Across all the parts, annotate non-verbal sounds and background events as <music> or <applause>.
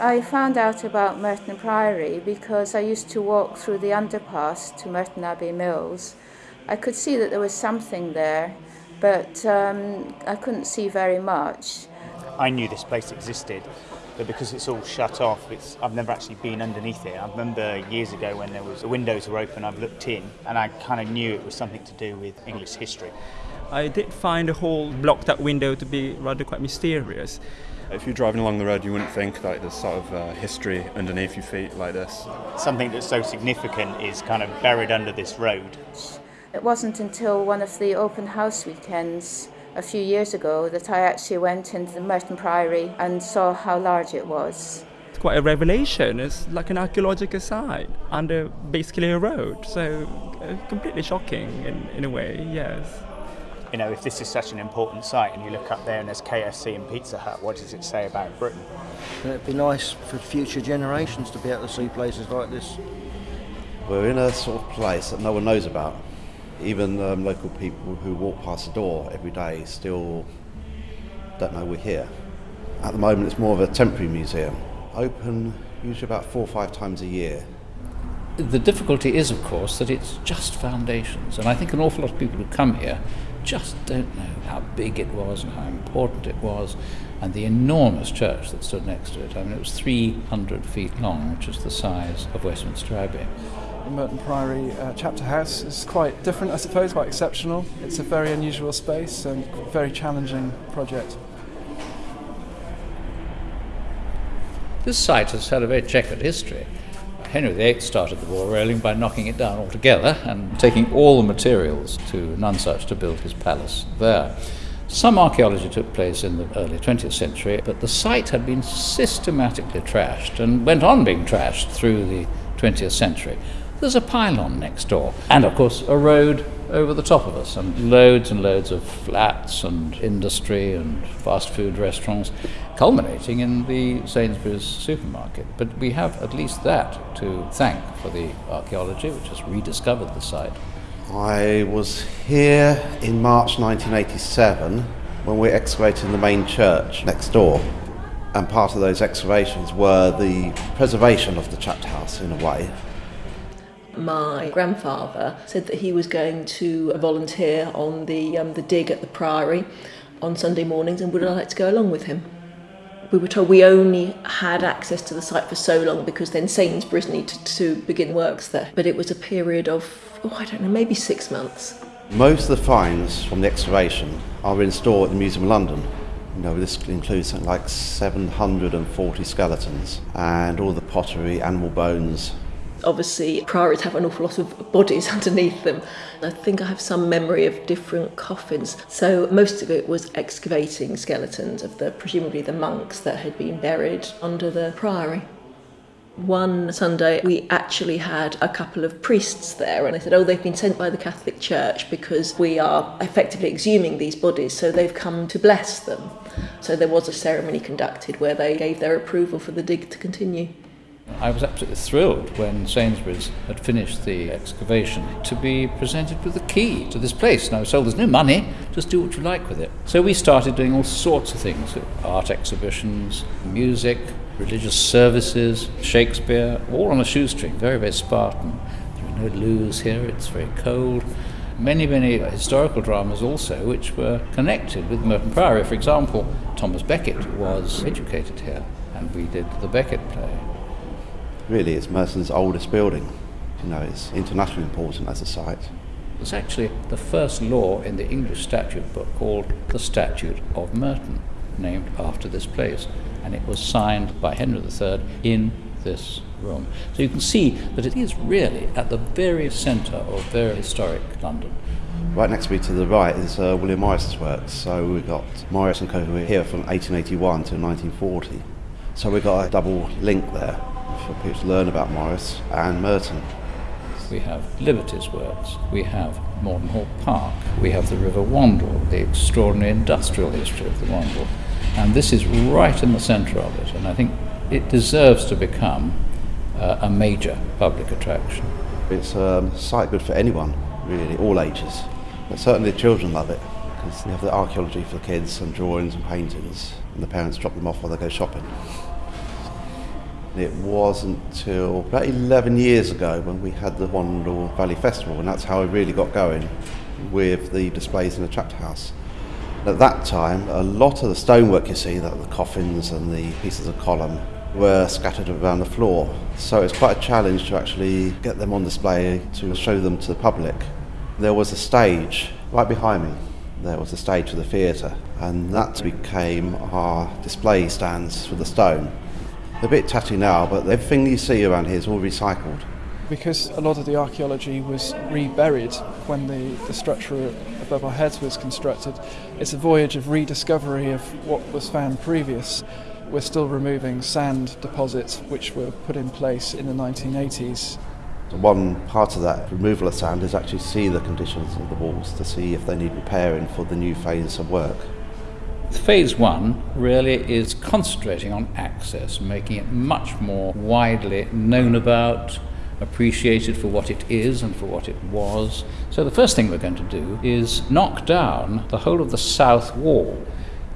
I found out about Merton Priory because I used to walk through the underpass to Merton Abbey Mills. I could see that there was something there, but um, I couldn't see very much. I knew this place existed, but because it's all shut off, it's, I've never actually been underneath it. I remember years ago when there was the windows were open, I've looked in, and I kind of knew it was something to do with English history. I did find the whole blocked-up window to be rather quite mysterious. If you're driving along the road, you wouldn't think that there's sort of uh, history underneath your feet like this. Something that's so significant is kind of buried under this road. It wasn't until one of the open house weekends a few years ago that I actually went into the Merton Priory and saw how large it was. It's quite a revelation. It's like an archaeological site under basically a road. So uh, completely shocking in, in a way, yes you know, if this is such an important site and you look up there and there's KFC and Pizza Hut, what does it say about Britain? it'd be nice for future generations to be able to see places like this. We're in a sort of place that no one knows about. Even um, local people who walk past the door every day still don't know we're here. At the moment, it's more of a temporary museum, open usually about four or five times a year. The difficulty is, of course, that it's just foundations, and I think an awful lot of people who come here just don't know how big it was and how important it was, and the enormous church that stood next to it. I mean, it was 300 feet long, which is the size of Westminster Abbey. The Merton Priory uh, chapter house is quite different, I suppose, quite exceptional. It's a very unusual space and very challenging project. This site has had a very checkered history. Henry VIII started the wall railing by knocking it down altogether and taking all the materials to Nonsuch to build his palace there. Some archaeology took place in the early 20th century, but the site had been systematically trashed and went on being trashed through the 20th century. There's a pylon next door, and of course, a road over the top of us, and loads and loads of flats and industry and fast food restaurants, culminating in the Sainsbury's supermarket. But we have at least that to thank for the archaeology, which has rediscovered the site. I was here in March 1987 when we were excavating the main church next door. And part of those excavations were the preservation of the chapter house in a way my grandfather said that he was going to volunteer on the, um, the dig at the Priory on Sunday mornings and would I like to go along with him. We were told we only had access to the site for so long because then Sainsbury's needed to begin works there. But it was a period of, oh, I don't know, maybe six months. Most of the finds from the excavation are in store at the Museum of London. You know, this includes something like 740 skeletons and all the pottery, animal bones, Obviously, priories have an awful lot of bodies <laughs> underneath them. I think I have some memory of different coffins. So most of it was excavating skeletons of the presumably the monks that had been buried under the priory. One Sunday, we actually had a couple of priests there, and they said, Oh, they've been sent by the Catholic Church because we are effectively exhuming these bodies, so they've come to bless them. So there was a ceremony conducted where they gave their approval for the dig to continue. I was absolutely thrilled when Sainsbury's had finished the excavation to be presented with the key to this place. And I was told there's no money, just do what you like with it. So we started doing all sorts of things art exhibitions, music, religious services, Shakespeare, all on a shoestring, very, very Spartan. There are no loos here, it's very cold. Many, many historical dramas also, which were connected with Merton Priory. For example, Thomas Becket was educated here, and we did the Becket play really it's Merton's oldest building. You know, it's internationally important as a site. It's actually the first law in the English statute book called the Statute of Merton, named after this place, and it was signed by Henry III in this room. So you can see that it is really at the very centre of very historic London. Right next to me to the right is uh, William Morris's works. So we've got Morris and Co. here from 1881 to 1940. So we've got a double link there for people to learn about Morris and Merton. We have Liberty's works, we have Morden Hall Park, we have the River Wandle, the extraordinary industrial history of the Wandle, and this is right in the centre of it, and I think it deserves to become uh, a major public attraction. It's um, a site good for anyone, really, all ages, but certainly the children love it because you have the archaeology for the kids and drawings and paintings, and the parents drop them off while they go shopping. It wasn't until about 11 years ago when we had the Wandle Valley Festival, and that's how it really got going with the displays in the chapter house. At that time, a lot of the stonework you see, that the coffins and the pieces of column, were scattered around the floor. So it's quite a challenge to actually get them on display to show them to the public. There was a stage right behind me. There was a stage for the theatre, and that became our display stands for the stone. They're a bit tatty now, but everything you see around here is all recycled. Because a lot of the archaeology was reburied when the, the structure above our heads was constructed, it's a voyage of rediscovery of what was found previous. We're still removing sand deposits which were put in place in the 1980s. One part of that removal of sand is actually see the conditions of the walls to see if they need repairing for the new phase of work. Phase one really is concentrating on access, making it much more widely known about, appreciated for what it is and for what it was. So the first thing we're going to do is knock down the whole of the south wall.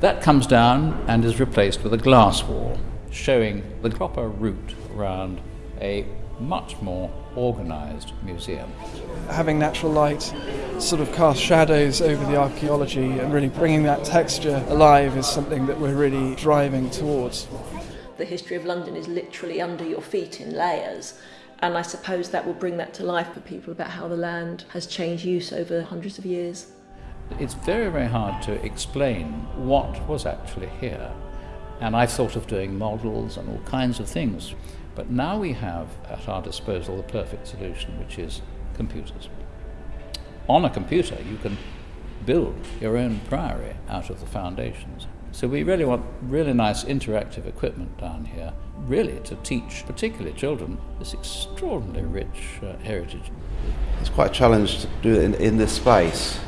That comes down and is replaced with a glass wall, showing the proper route around a much more organised museum. Having natural light sort of cast shadows over the archaeology and really bringing that texture alive is something that we're really driving towards. The history of London is literally under your feet in layers. And I suppose that will bring that to life for people about how the land has changed use over hundreds of years. It's very, very hard to explain what was actually here. And I thought of doing models and all kinds of things. But now we have at our disposal the perfect solution, which is computers. On a computer, you can build your own priory out of the foundations. So we really want really nice interactive equipment down here, really to teach particularly children this extraordinarily rich uh, heritage. It's quite a challenge to do it in, in this space.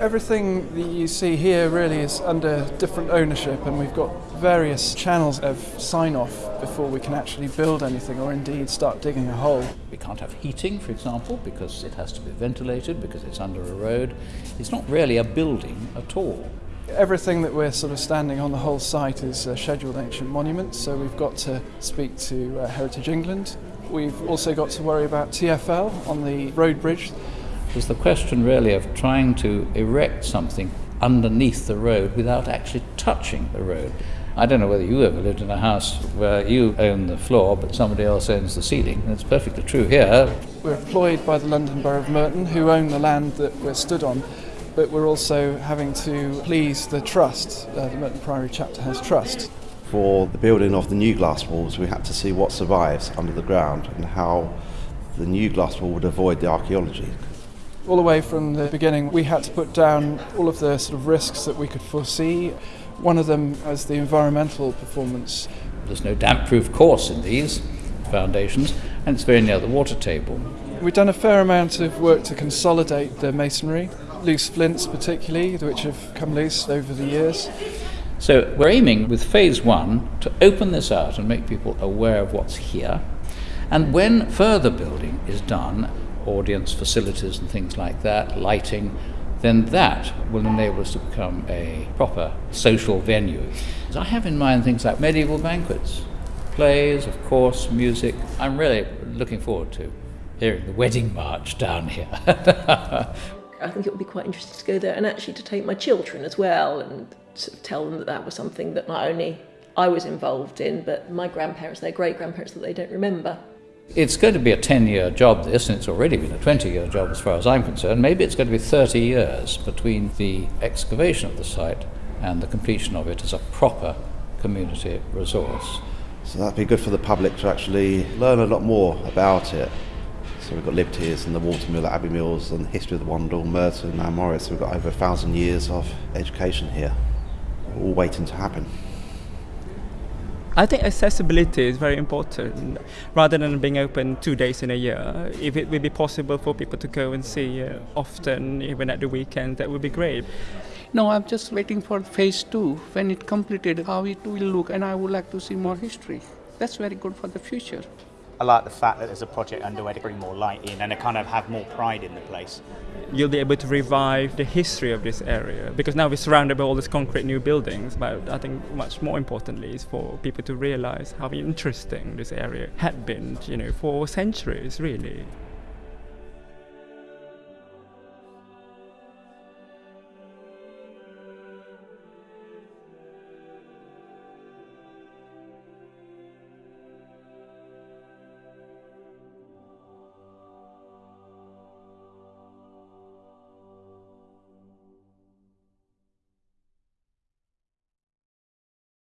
Everything that you see here really is under different ownership, and we've got various channels of sign off before we can actually build anything or indeed start digging a hole. We can't have heating, for example, because it has to be ventilated, because it's under a road. It's not really a building at all. Everything that we're sort of standing on the whole site is uh, scheduled ancient monuments, so we've got to speak to uh, Heritage England. We've also got to worry about TFL on the road bridge. There's the question really of trying to erect something underneath the road without actually touching the road. I don't know whether you ever lived in a house where you own the floor but somebody else owns the ceiling. It's perfectly true here. We're employed by the London Borough of Merton, who own the land that we're stood on, but we're also having to please the trust, uh, the Merton Priory Chapter House Trust. For the building of the new glass walls, we had to see what survives under the ground and how the new glass wall would avoid the archaeology. All the way from the beginning, we had to put down all of the sort of risks that we could foresee. One of them was the environmental performance. There's no damp proof course in these foundations, and it's very near the water table. We've done a fair amount of work to consolidate the masonry, loose flints particularly, which have come loose over the years. So we're aiming with phase one to open this out and make people aware of what's here. And when further building is done, audience facilities and things like that, lighting, then that will enable us to become a proper social venue. So I have in mind things like medieval banquets, plays, of course, music. I'm really looking forward to hearing the wedding march down here. <laughs> I think it would be quite interesting to go there and actually to take my children as well and sort of tell them that that was something that not only I was involved in, but my grandparents, their great grandparents that they don't remember. It's going to be a 10 year job, this, and it's already been a 20 year job as far as I'm concerned. Maybe it's going to be 30 years between the excavation of the site and the completion of it as a proper community resource. So that'd be good for the public to actually learn a lot more about it. So we've got Liberties and the Watermill at Abbey Mills and the history of the Wandle, Merton and Morris. We've got over a thousand years of education here, all waiting to happen. I think accessibility is very important. Rather than being open two days in a year, if it would be possible for people to go and see uh, often, even at the weekend, that would be great. No, I'm just waiting for phase two. When it completed, how it will look, and I would like to see more history. That's very good for the future. I like the fact that there's a project underway to bring more light in and to kind of have more pride in the place. You'll be able to revive the history of this area because now we're surrounded by all these concrete new buildings. But I think much more importantly is for people to realize how interesting this area had been, you know, for centuries really.